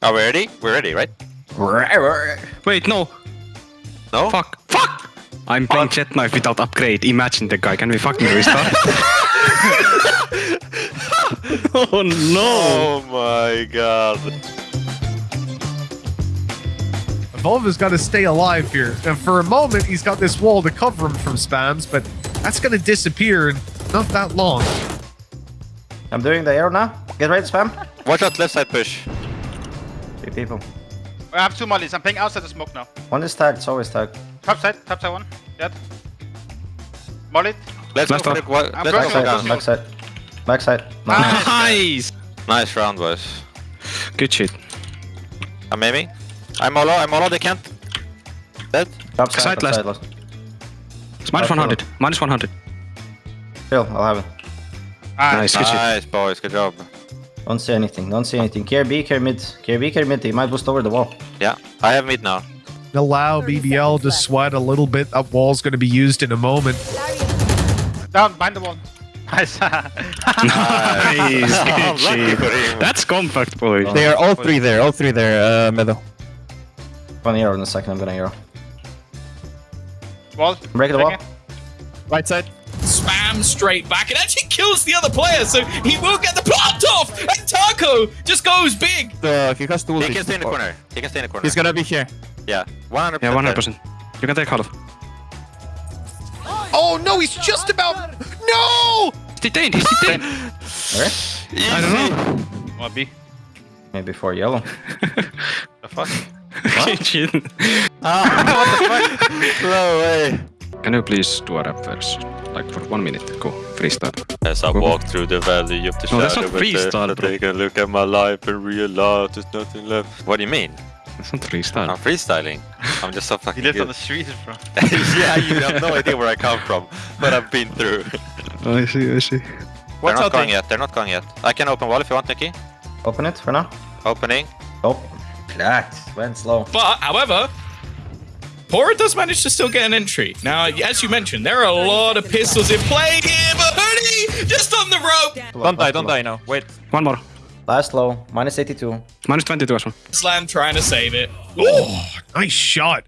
Are we ready? We're ready, right? Wait, no. No? Fuck. Fuck! I'm playing Jet Knife without upgrade. Imagine the guy. Can we fucking restart? oh no! Oh my god. Volva's got to stay alive here. And for a moment, he's got this wall to cover him from spams, but that's going to disappear in not that long. I'm doing the arrow now. Get ready to spam. Watch out, left side push. Three people. I have two mollies. I'm playing outside the smoke now. One is tagged, it's always tagged. Top side, top side one. Dead. Molly. Let's Left go for up. the, wa- I'm let's go for down. Back side. Back side. Nice. Nice! Nice round, boys. Good shit. I'm aiming. I'm all I'm all they can't. Dead. Top side, Side top last. side last. It's 100. Minus 100. Chill, I'll have it. Nice, good shit. Nice, boys. Good job. Don't say anything, don't say anything. Care B, care mid. Care B, care mid. He might boost over the wall. Yeah, I have mid now. Allow BBL to sweat a little bit. That wall's going to be used in a moment. Down, behind the wall. Nice. Nice, good Lucky for him. That's compact, boys. They are all three there, all three there, uh, Meadow. One arrow in a second, I'm gonna arrow. wall. Break the Take wall. Right side. Spam straight back and actually kills the other player, so he will get the plant off. And Taco just goes big. Uh, he has two He can stay in the corner. He can stay in the corner. He's gonna be here. Yeah, 100%. Yeah, 100%. You can take half. Oh, no, he's just about... No! He's detained, he's detained. Where? I don't know. One B. Maybe for yellow. The fuck? Good shit. No way. Can you please do a rap verse? Like for one minute. Go. Freestyle. As I Go. walk through the valley of the No, that's shadow not of freestyle, death, I bro. take a look at my life and realize there's nothing left. What do you mean? That's not freestyle. I'm freestyling. I'm just so fucking He lives good. on the streets, bro. yeah, you have no idea where I come from, but I've been through. Oh, I see, I see. They're Watch not going they- yet. They're not going yet. I can open wall if you want, Nicky. Open it for now. Opening. Oh. That Went slow. But, however, pAura does manage to still get an entry. Now, as you mentioned, there are a lot of pistols in play here, but Hoodie just on the rope. Don't die, don't die now. Wait. One more. Last low. Minus 82. Minus 22 as well. Slam trying to save it. Oh, nice shot.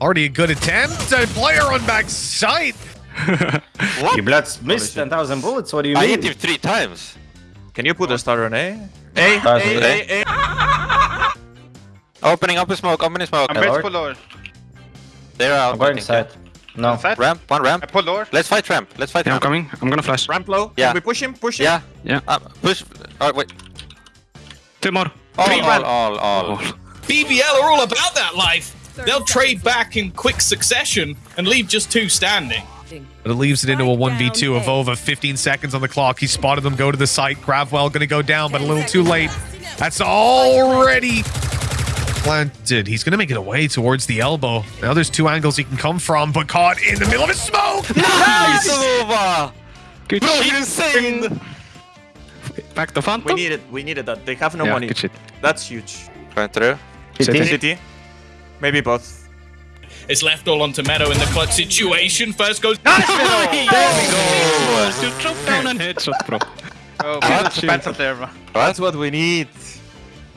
Already a good attempt. A player on back sight. You bloods missed 10,000 bullets. What do you I mean? hit him three times. Can you put a star on A? A, Stars A, on A, A. Opening up a smoke, opening smoke. I'm Hello? ready to pull lower. They're out. I'm going I think, side. No. Side? yeah. Ramp, one I pull lower. Let's fight ramp. Let's fight Yeah, I'm coming. I'm gonna flash. Ramp low. Yeah. Can we push him? Push him? Yeah. Yeah. Uh, push. Oh, wait. Two more. All, Three all, ramp. all, all. Oh. BBL are all about that life. They'll trade back in quick succession and leave just two standing. But it leaves it into a 1v2 of Ova. 15 seconds on the clock. He spotted them go to the site. Gravwell going to go down, but a little too late. That's already planted. He's going to make it away towards the elbow. Now there's two angles he can come from, but caught in the middle of his smoke. Nice, Nova! Good Bro, shit. insane! Back to Phantom. We needed, we needed that. They have no yeah, money. good shit. That's huge. Going through. CT. City. Maybe both. It's left all onto Meadow in the clutch situation. First goes. Nice. There we go! To drop down and headshot, bro. Oh, Middle's defensive there, bro. That's what we need.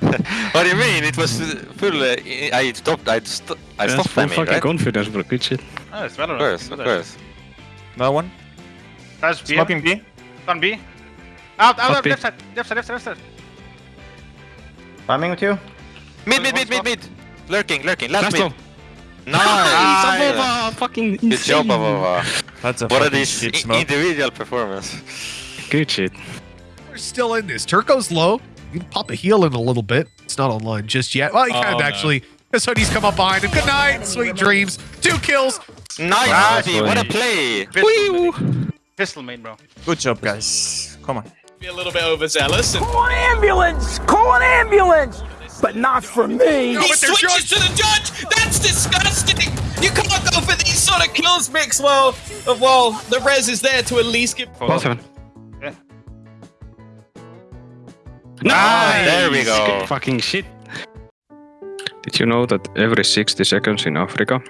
What do you mean? It was uh, full. Uh, I stopped. I, st I That's stopped full spamming, fucking right? confidence, bro. Good shit. Oh, it's Valorant. Of course, of course. No one. That's B. Smoking B. On B. Out, out, out, left side, left side, left side, left side. Timing with you. Mid, mid, mid, mid, mid. Lurking, lurking. Last Last mid. low. Nice. Avova, fucking insane. Good job, Avova. That's a What are these shit smoke. individual performance? Good shit. We're still in this. Turko's low. You can pop a heal in a little bit. It's not online just yet. Well, he Oh, can no. actually. His hoodie's come up behind him. Good night. Sweet dreams. Two kills. Nice, Nice Steve, what a play! Pistol main. Pistol main, bro. Good job, guys. Come on. Be a little bit overzealous. And Call an ambulance! Call an ambulance! But not for me! he switches to the judge. That's disgusting. You can't go for these sort of kills, Mix. Well, uh, well, the res is there to at least get. Both heaven. Nice. There we go. Good fucking shit. Did you know that every 60 seconds in Africa,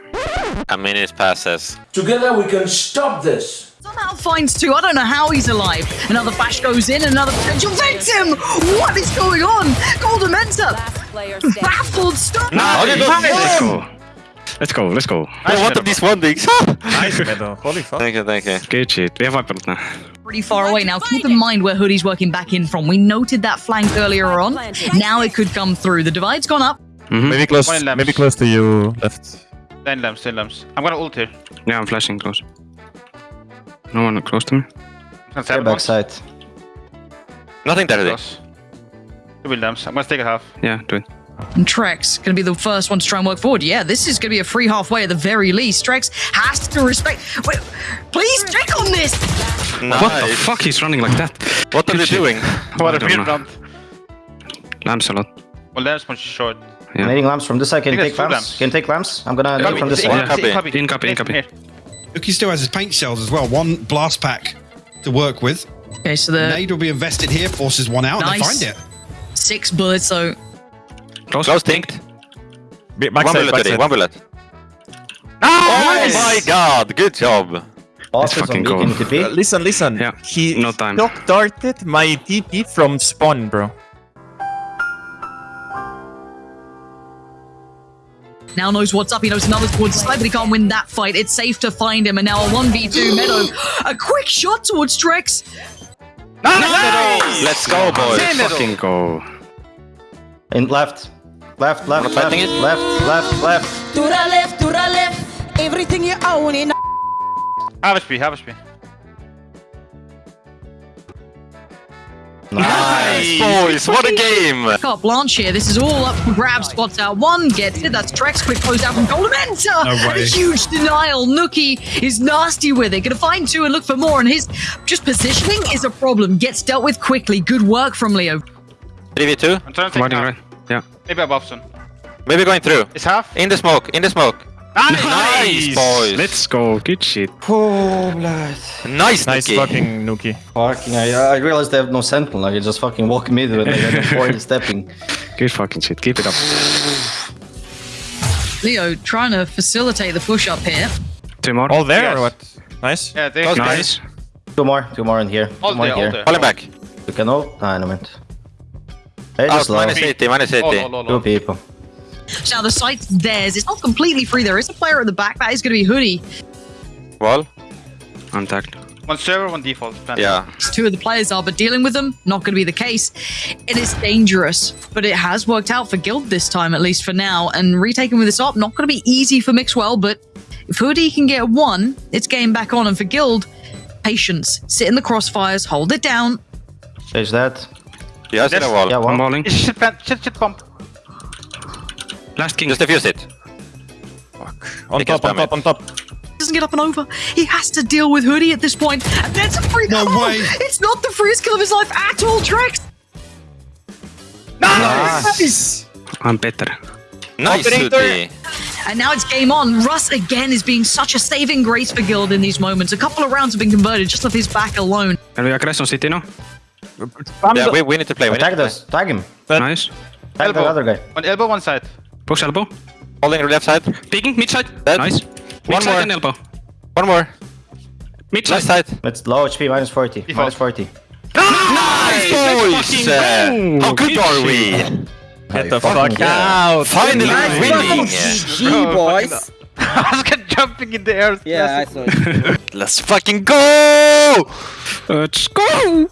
A minute passes. Together we can stop this! Somehow finds two. I don't know how he's alive. Another bash goes in, another potential victim. What is going on? Golden Mentor Baffled stop. Let's go. Let's go, let's go. Oh, what are these one things? Nice Meadow. Holy fuck. thank you, thank you. Good shit. Vi har viperat now. Pretty far away. Now keep in mind where Hoodie's working back in from. We noted that flank earlier on. Now it could come through. The divide's gone up. Mm-hmm. Maybe close. Maybe close to you left. Ten lamps, ten lamps. I'm gonna ult here. Yeah, I'm flashing close. No one close to me. I'm gonna Care tap one. backside. Nothing there today. Close. Two build lamps. I'm gonna take a half. Yeah, do it. And Trex going to be the first one to try and work forward. Yeah, this is going to be a free halfway at the very least. Trex has to respect. Wait, please check on this. Nice. What the fuck? He's running like that. What are they doing? What I a don't weird know. round. Lamps a lot. Well, lamps punch short. Yeah. Nading lamps from this side. Can you take that's lamps? lamps. Can you take lamps? I'm gonna Copy, from this take- side. Yeah. take copy. In copy, in copy. here. Nukkye still has his paint shells as well. One blast pack to work with. Okay, so the Nade will be invested here, forces one out, and they Nice. find it. six bullets. So Close. Close tinked. Be- One Backside, bullet today, backside. one bullet. Oh my god, good job. Boss fucking on cool. TP. Uh, listen, listen. Yeah, He no time. knock darted my TP from spawn, bro. now knows what's up. He knows another towards the side, but he can't win that fight. It's safe to find him. And now a 1v2 Meadow. A quick shot towards Trex. Let's go, boys. Fucking go. In left. Left, left, Wanna left, left, left, left. To the left, to the left. Everything you own in. Half HP, half HP. Nice, boys. What a game. Carte Blanche here. This is all up for grabs. Spots out uh, one, gets it. That's Trex. Quick close out from koldamenta. No and a huge denial. Nukkye is nasty with it. Gonna find two and look for more. And his just positioning is a problem. Gets dealt with quickly. Good work from Leo. 3v2. I'm trying to take Riding right. Yeah. Maybe above soon. Maybe going through. It's half. In the smoke, in the smoke. Nice, boys. Let's go. Good shit. Oh, blood. Nice, Nice Nicky. fucking Nuki. Fucking, I, I realized they have no sentinel. I can just fucking walk mid when they have no forward stepping. Good fucking shit. Keep it up. Leo trying to facilitate the push up here. Two more. All there Yes. or what? Nice. Yeah, they Close Nice. Two more, two more in here. Two All more there, all here. there. Falling back. You can ult? Ah, no mind. Hey, Out, just oh, low. minus 80, minus 80. Oh, no, no, Two no. people. So now the site's theirs. It's not completely free. There is a player at the back. That is going to be Hoodie. Wall. Untacked. One server, one default. Plant. Yeah. Two of the players are, but dealing with them, not going to be the case. It is dangerous, but it has worked out for Guild this time, at least for now. And retaking with this op, not going to be easy for Mixwell, but if Hoodie can get one, it's game back on. And for Guild, patience. Sit in the crossfires, hold it down. Chase that. Yes, in a Yes. wall. Yeah, I'm one. balling. Shit, plant, shit, shit, pump. Last king. Just defuse it. On They can top, on top, on top. Doesn't get up and over. He has to deal with Hoodie at this point. And that's a free. No way. It's not the freest kill of his life at all, Trex. Nice! I'm better. Nice, Hoodie. And now it's game on. Russ again is being such a saving grace for Guild in these moments. A couple of rounds have been converted just off his back alone. Can we aggress on city now? Yeah, we, we need to play. We need to Tag play. this. Tag him. But- Nice. Tag the other guy. One elbow, one side. Push elbow. Holding left side. Peeking. Mid side. Dead. Nice. One Mid side more. and elbow. One more. Mid Left side. side. It's low HP, minus 40. Default. Minus 40. Nice, boys! Uh, how good are we? Get the fucking fuck out. Finally winning! Bro, boys. I was get jumping in the air. Yeah, I saw it. Let's fucking go! Let's go.